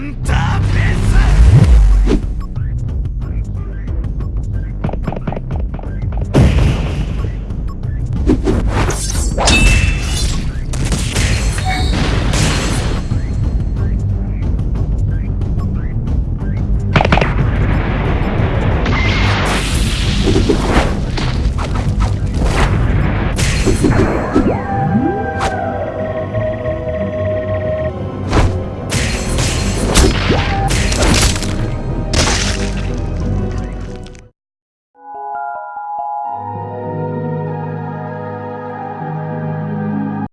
Santa!